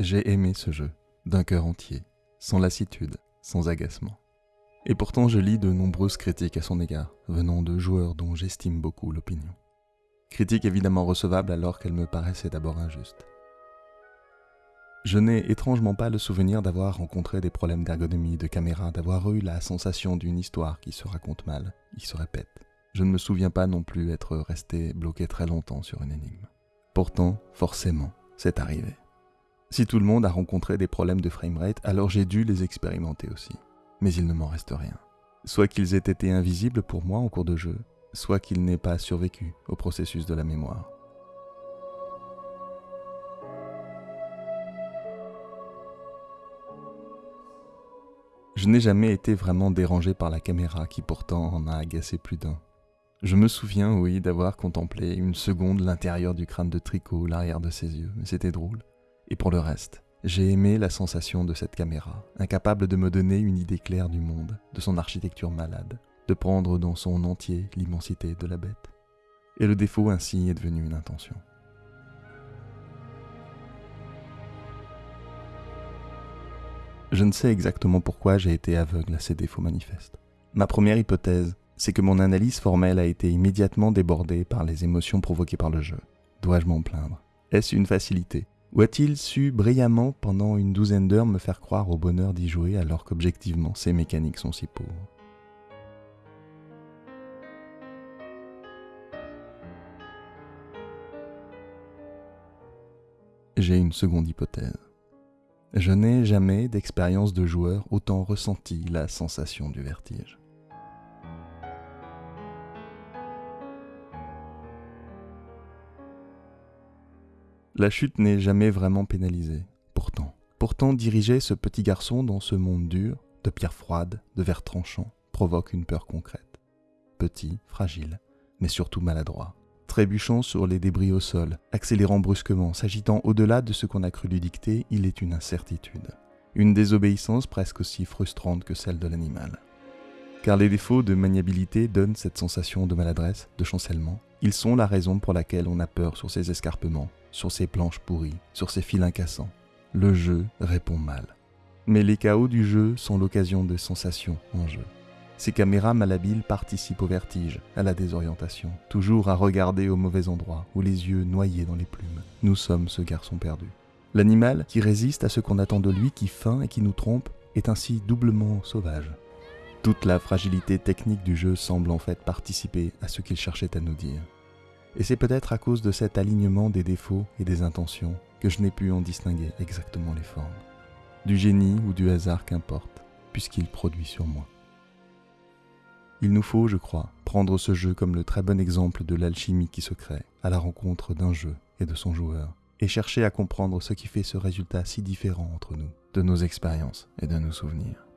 J'ai aimé ce jeu, d'un cœur entier, sans lassitude, sans agacement. Et pourtant je lis de nombreuses critiques à son égard, venant de joueurs dont j'estime beaucoup l'opinion. Critiques évidemment recevables alors qu'elles me paraissaient d'abord injustes. Je n'ai étrangement pas le souvenir d'avoir rencontré des problèmes d'ergonomie, de caméra, d'avoir eu la sensation d'une histoire qui se raconte mal, qui se répète. Je ne me souviens pas non plus être resté bloqué très longtemps sur une énigme. Pourtant, forcément, c'est arrivé. Si tout le monde a rencontré des problèmes de framerate, alors j'ai dû les expérimenter aussi. Mais il ne m'en reste rien. Soit qu'ils aient été invisibles pour moi en cours de jeu, soit qu'ils n'aient pas survécu au processus de la mémoire. Je n'ai jamais été vraiment dérangé par la caméra qui pourtant en a agacé plus d'un. Je me souviens, oui, d'avoir contemplé une seconde l'intérieur du crâne de Tricot, l'arrière de ses yeux, c'était drôle. Et pour le reste, j'ai aimé la sensation de cette caméra, incapable de me donner une idée claire du monde, de son architecture malade, de prendre dans son entier l'immensité de la bête. Et le défaut ainsi est devenu une intention. Je ne sais exactement pourquoi j'ai été aveugle à ces défauts manifestes. Ma première hypothèse, c'est que mon analyse formelle a été immédiatement débordée par les émotions provoquées par le jeu. Dois-je m'en plaindre? Est-ce une facilité? Ou a-t-il su brillamment pendant une douzaine d'heures me faire croire au bonheur d'y jouer alors qu'objectivement ces mécaniques sont si pauvres? J'ai une seconde hypothèse. Je n'ai jamais d'expérience de joueur autant ressenti la sensation du vertige. La chute n'est jamais vraiment pénalisée, pourtant. Pourtant, diriger ce petit garçon dans ce monde dur, de pierres froides, de verre tranchant, provoque une peur concrète. Petit, fragile, mais surtout maladroit trébuchant sur les débris au sol, accélérant brusquement, s'agitant au-delà de ce qu'on a cru lui dicter, il est une incertitude. Une désobéissance presque aussi frustrante que celle de l'animal. Car les défauts de maniabilité donnent cette sensation de maladresse, de chancellement. Ils sont la raison pour laquelle on a peur sur ces escarpements, sur ces planches pourries, sur ces fils incassants. Le jeu répond mal. Mais les chaos du jeu sont l'occasion de sensations en jeu. Ces caméras malhabiles participent au vertige, à la désorientation, toujours à regarder au mauvais endroit, ou les yeux noyés dans les plumes. Nous sommes ce garçon perdu. L'animal qui résiste à ce qu'on attend de lui, qui feint et qui nous trompe, est ainsi doublement sauvage. Toute la fragilité technique du jeu semble en fait participer à ce qu'il cherchait à nous dire. Et c'est peut-être à cause de cet alignement des défauts et des intentions que je n'ai pu en distinguer exactement les formes. Du génie ou du hasard qu'importe, puisqu'il produit sur moi. Il nous faut, je crois, prendre ce jeu comme le très bon exemple de l'alchimie qui se crée à la rencontre d'un jeu et de son joueur, et chercher à comprendre ce qui fait ce résultat si différent entre nous, de nos expériences et de nos souvenirs.